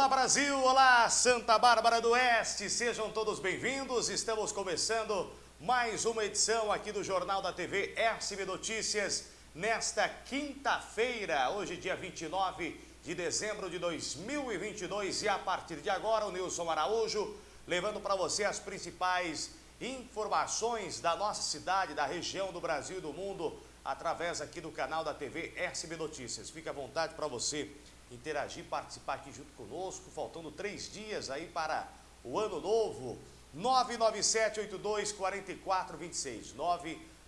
Olá Brasil, olá Santa Bárbara do Oeste, sejam todos bem-vindos. Estamos começando mais uma edição aqui do Jornal da TV SB Notícias nesta quinta-feira, hoje dia 29 de dezembro de 2022 e a partir de agora o Nilson Araújo levando para você as principais informações da nossa cidade, da região do Brasil e do mundo através aqui do canal da TV SB Notícias. Fique à vontade para você interagir, participar aqui junto conosco, faltando três dias aí para o ano novo. 997824426,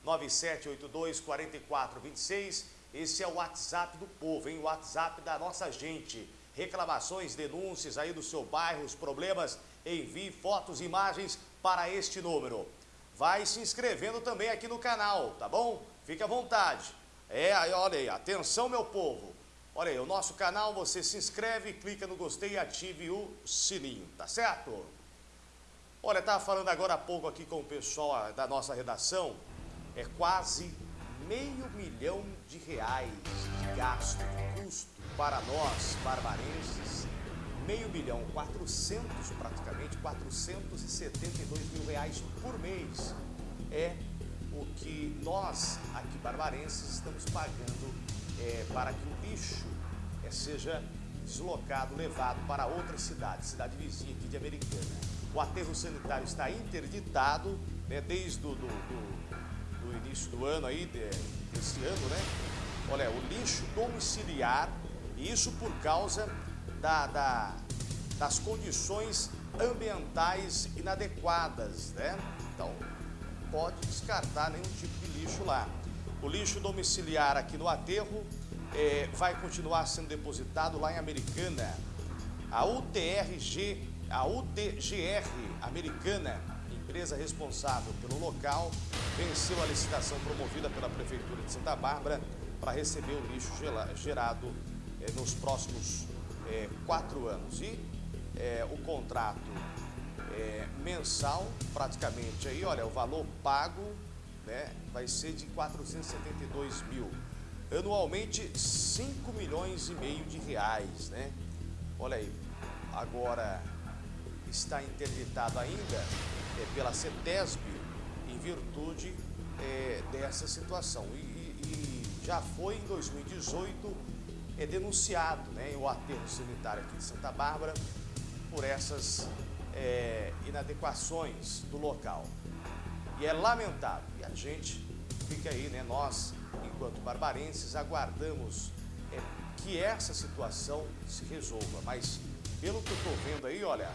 997824426, esse é o WhatsApp do povo, hein? O WhatsApp da nossa gente. Reclamações, denúncias aí do seu bairro, os problemas, envie fotos, imagens para este número. Vai se inscrevendo também aqui no canal, tá bom? Fique à vontade. É, olha aí, atenção meu povo. Olha aí, o nosso canal, você se inscreve, clica no gostei e ative o sininho, tá certo? Olha, estava falando agora há pouco aqui com o pessoal da nossa redação, é quase meio milhão de reais de gasto, de custo para nós, barbarenses, meio milhão, 400 praticamente, 472 mil reais por mês é o que nós, aqui barbarenses, estamos pagando é, para que o lixo é, seja deslocado, levado para outra cidade, cidade vizinha aqui de Americana. O aterro sanitário está interditado né, desde o início do ano aí, de, desse ano, né? Olha, o lixo domiciliar, isso por causa da, da, das condições ambientais inadequadas, né? Então, pode descartar nenhum tipo de lixo lá. O lixo domiciliar aqui no aterro é, vai continuar sendo depositado lá em Americana. A UTRG, a UTGR Americana, empresa responsável pelo local, venceu a licitação promovida pela Prefeitura de Santa Bárbara para receber o lixo gerado é, nos próximos é, quatro anos. E é, o contrato é, mensal, praticamente aí, olha, o valor pago né, vai ser de 472 mil. Anualmente, 5 milhões e meio de reais, né? Olha aí, agora está interditado ainda é, pela CETESB em virtude é, dessa situação. E, e, já foi em 2018 é, denunciado né, o aterro sanitário aqui de Santa Bárbara por essas é, inadequações do local. E é lamentável. E a gente fica aí, né? Nós, enquanto barbarenses, aguardamos é, que essa situação se resolva. Mas pelo que eu estou vendo aí, olha,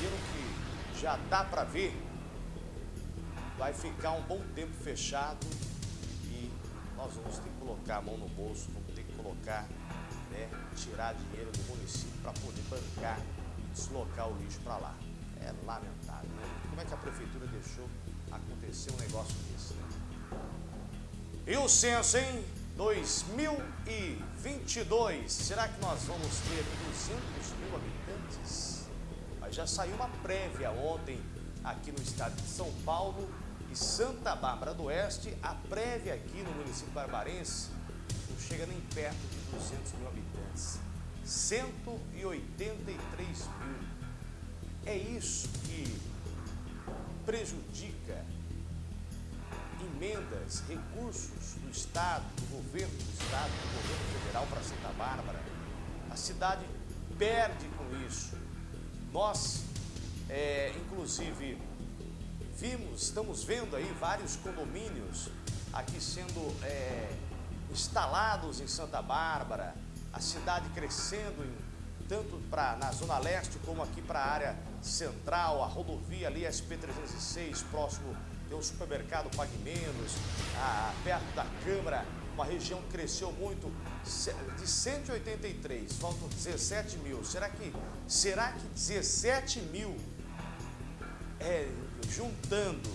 pelo que já dá para ver, vai ficar um bom tempo fechado e nós vamos ter que colocar a mão no bolso, vamos ter que colocar, né, tirar dinheiro do município para poder bancar e deslocar o lixo para lá. É lamentável, deixou acontecer um negócio desse, né? E o censo, hein? 2022, será que nós vamos ter 200 mil habitantes? Mas já saiu uma prévia ontem aqui no estado de São Paulo e Santa Bárbara do Oeste, a prévia aqui no município barbarense não chega nem perto de 200 mil habitantes. 183 mil. É isso que prejudica emendas, recursos do Estado, do governo do Estado, do governo federal para Santa Bárbara. A cidade perde com isso. Nós, é, inclusive, vimos, estamos vendo aí vários condomínios aqui sendo é, instalados em Santa Bárbara, a cidade crescendo em tanto pra, na Zona Leste como aqui para a área central, a rodovia ali SP-306, próximo tem um supermercado Pague Menos, a, perto da Câmara, uma região que cresceu muito, de 183, faltam 17 mil. Será que, será que 17 mil, é, juntando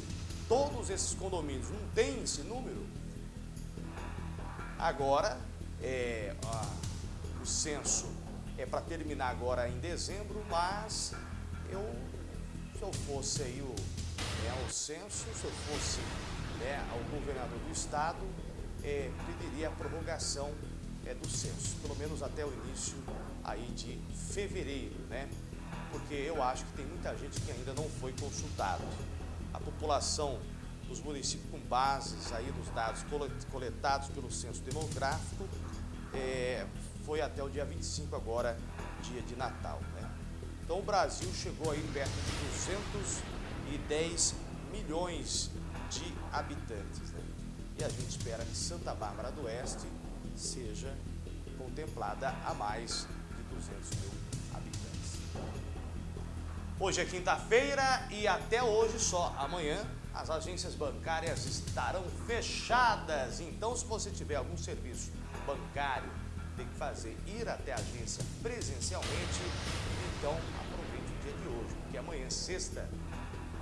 todos esses condomínios, não tem esse número? Agora, é, o censo é para terminar agora em dezembro, mas eu, se eu fosse aí o, né, o censo, se eu fosse né, o governador do estado, é, pediria a prorrogação é, do censo, pelo menos até o início aí de fevereiro, né? Porque eu acho que tem muita gente que ainda não foi consultado. A população dos municípios com bases aí nos dados coletados pelo Censo Demográfico é, foi até o dia 25 agora, dia de Natal, né? Então o Brasil chegou aí perto de 210 milhões de habitantes, né? E a gente espera que Santa Bárbara do Oeste seja contemplada a mais de 200 mil habitantes. Hoje é quinta-feira e até hoje só. Amanhã as agências bancárias estarão fechadas. Então, se você tiver algum serviço bancário, fazer ir até a agência presencialmente, então aproveite o dia de hoje, porque amanhã, sexta,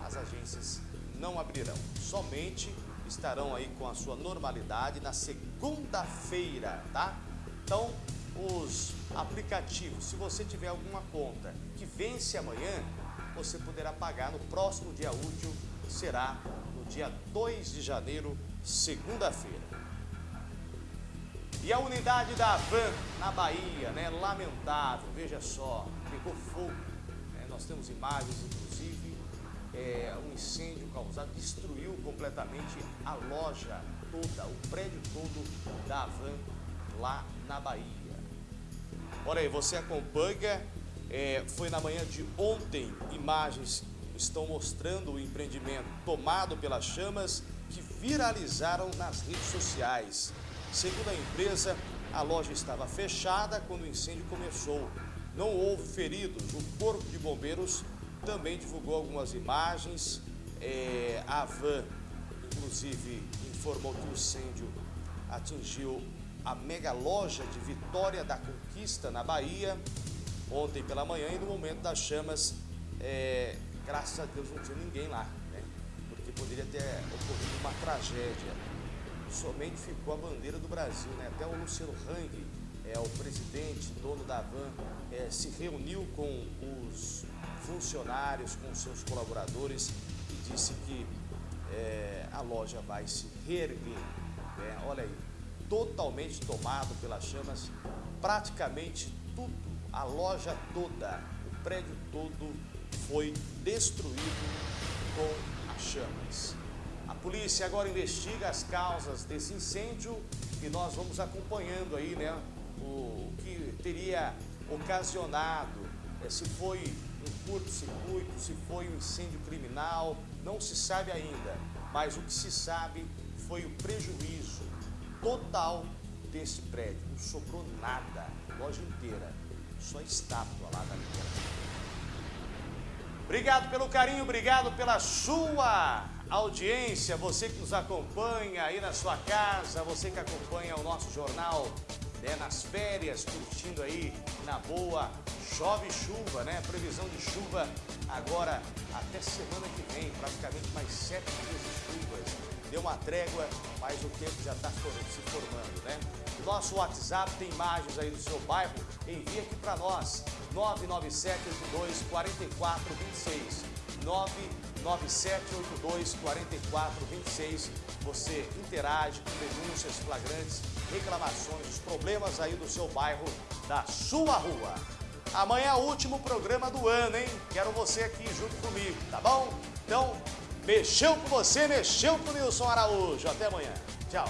as agências não abrirão. Somente estarão aí com a sua normalidade na segunda-feira, tá? Então, os aplicativos, se você tiver alguma conta que vence amanhã, você poderá pagar no próximo dia útil, será no dia 2 de janeiro, segunda-feira. E a unidade da Van na Bahia, né? Lamentável, veja só, pegou fogo. Né? Nós temos imagens, inclusive, é, um incêndio causado, destruiu completamente a loja toda, o prédio todo da Van lá na Bahia. Olha aí, você acompanha, é, foi na manhã de ontem, imagens estão mostrando o empreendimento tomado pelas chamas que viralizaram nas redes sociais. Segundo a empresa, a loja estava fechada quando o incêndio começou. Não houve feridos. O Corpo de Bombeiros também divulgou algumas imagens. É, a van, inclusive, informou que o incêndio atingiu a mega loja de Vitória da Conquista, na Bahia, ontem pela manhã e no momento das chamas, é, graças a Deus não tinha ninguém lá, né? porque poderia ter ocorrido uma tragédia. Somente ficou a bandeira do Brasil, né? até o Luciano Hang, é, o presidente, dono da van, é, se reuniu com os funcionários, com seus colaboradores e disse que é, a loja vai se reerguer. Né? Olha aí, totalmente tomado pelas chamas, praticamente tudo, a loja toda, o prédio todo foi destruído com as chamas. Polícia agora investiga as causas desse incêndio e nós vamos acompanhando aí, né, o, que teria ocasionado, é, se foi um curto-circuito, se foi um incêndio criminal, não se sabe ainda, mas o que se sabe foi o prejuízo total desse prédio. Não sobrou nada, loja inteira, só estátua lá da minha. Obrigado pelo carinho, obrigado pela sua audiência, você que nos acompanha aí na sua casa, você que acompanha o nosso jornal né, nas férias, curtindo aí na boa, chove chuva, né? Previsão de chuva agora até semana que vem, praticamente mais sete dias de chuvas deu uma trégua, mas o tempo já está se formando, né? Nosso WhatsApp tem imagens aí do seu bairro, envia aqui para nós, 99782 4426. 99782 4426. Você interage com denúncias flagrantes, reclamações, os problemas aí do seu bairro, da sua rua. Amanhã é o último programa do ano, hein? Quero você aqui junto comigo, tá bom? Então, Mexeu com você, mexeu com o Nilson Araújo. Até amanhã. Tchau.